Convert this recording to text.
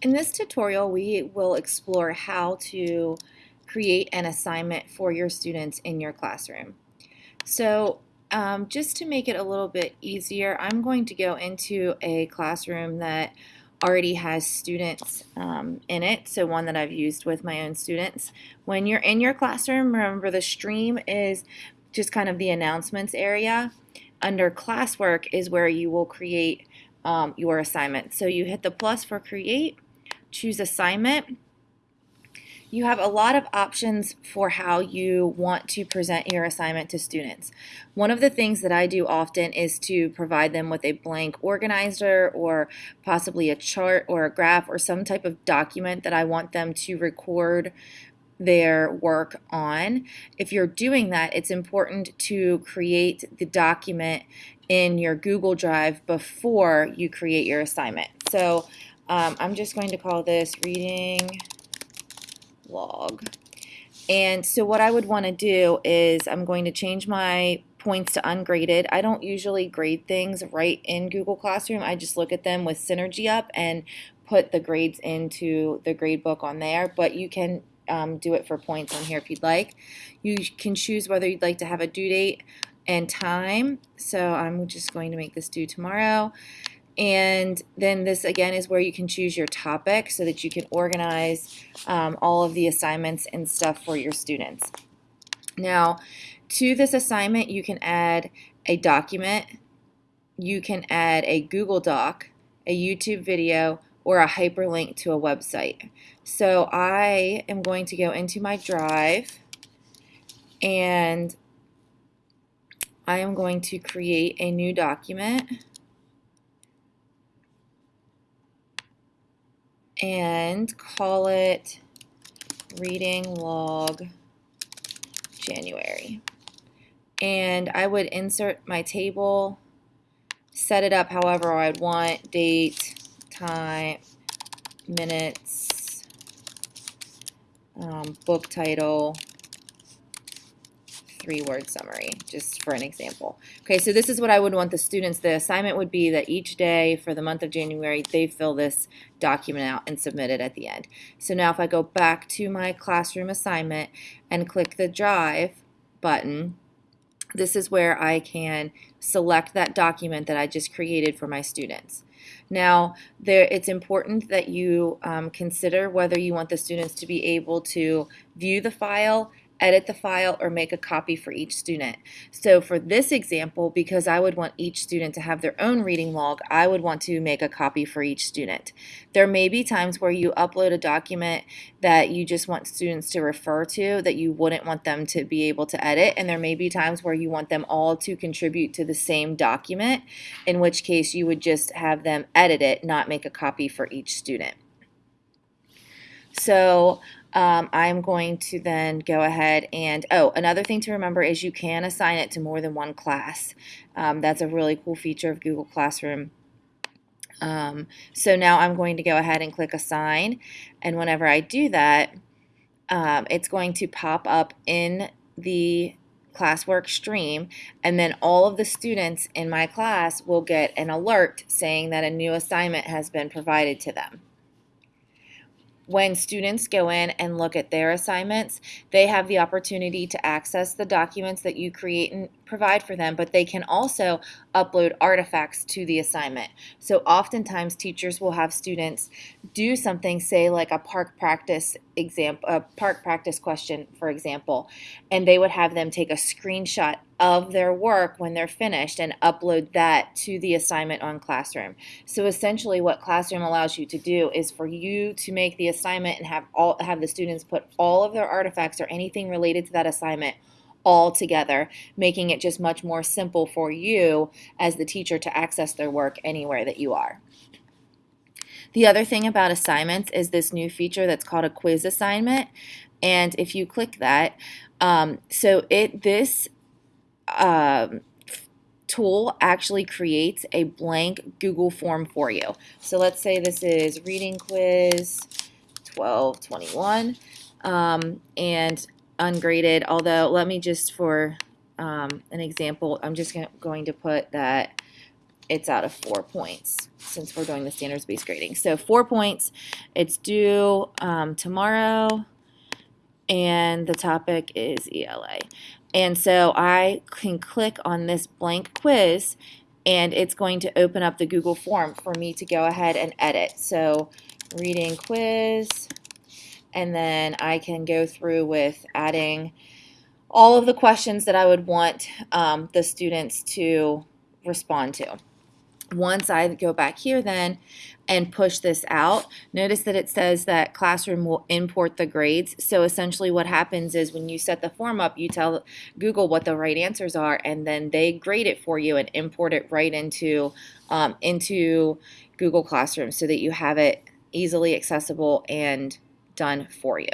In this tutorial, we will explore how to create an assignment for your students in your classroom. So um, just to make it a little bit easier, I'm going to go into a classroom that already has students um, in it, so one that I've used with my own students. When you're in your classroom, remember the stream is just kind of the announcements area. Under classwork is where you will create um, your assignment. So you hit the plus for create, choose assignment, you have a lot of options for how you want to present your assignment to students. One of the things that I do often is to provide them with a blank organizer or possibly a chart or a graph or some type of document that I want them to record their work on. If you're doing that, it's important to create the document in your Google Drive before you create your assignment. So um, I'm just going to call this reading log. And so what I would want to do is I'm going to change my points to ungraded. I don't usually grade things right in Google Classroom. I just look at them with Synergy up and put the grades into the grade book on there, but you can um, do it for points on here if you'd like. You can choose whether you'd like to have a due date and time. So I'm just going to make this due tomorrow. And then this again is where you can choose your topic so that you can organize um, all of the assignments and stuff for your students. Now, to this assignment, you can add a document, you can add a Google Doc, a YouTube video, or a hyperlink to a website. So I am going to go into my drive and I am going to create a new document. And call it reading log January. And I would insert my table, set it up however I'd want, date, time, minutes, um, book title, three-word summary, just for an example. Okay, so this is what I would want the students, the assignment would be that each day for the month of January, they fill this document out and submit it at the end. So now if I go back to my classroom assignment and click the Drive button, this is where I can select that document that I just created for my students. Now, there, it's important that you um, consider whether you want the students to be able to view the file edit the file, or make a copy for each student. So for this example, because I would want each student to have their own reading log, I would want to make a copy for each student. There may be times where you upload a document that you just want students to refer to that you wouldn't want them to be able to edit, and there may be times where you want them all to contribute to the same document, in which case you would just have them edit it, not make a copy for each student. So um, I'm going to then go ahead and, oh, another thing to remember is you can assign it to more than one class. Um, that's a really cool feature of Google Classroom. Um, so now I'm going to go ahead and click assign and whenever I do that um, it's going to pop up in the classwork stream and then all of the students in my class will get an alert saying that a new assignment has been provided to them when students go in and look at their assignments, they have the opportunity to access the documents that you create and provide for them, but they can also upload artifacts to the assignment. So oftentimes teachers will have students do something, say like a PARCC practice example, a uh, PARCC practice question, for example, and they would have them take a screenshot of their work when they're finished and upload that to the assignment on Classroom. So essentially what Classroom allows you to do is for you to make the assignment and have all have the students put all of their artifacts or anything related to that assignment all together, making it just much more simple for you as the teacher to access their work anywhere that you are. The other thing about assignments is this new feature that's called a quiz assignment. And if you click that, um, so it this um, tool actually creates a blank Google form for you. So let's say this is reading quiz 1221 um, and ungraded, although let me just for um, an example, I'm just going to put that it's out of four points since we're doing the standards-based grading. So four points. It's due um, tomorrow, and the topic is ELA. And so I can click on this blank quiz, and it's going to open up the Google form for me to go ahead and edit. So reading quiz, and then I can go through with adding all of the questions that I would want um, the students to respond to. Once I go back here then and push this out, notice that it says that Classroom will import the grades. So essentially what happens is when you set the form up, you tell Google what the right answers are and then they grade it for you and import it right into, um, into Google Classroom so that you have it easily accessible and done for you.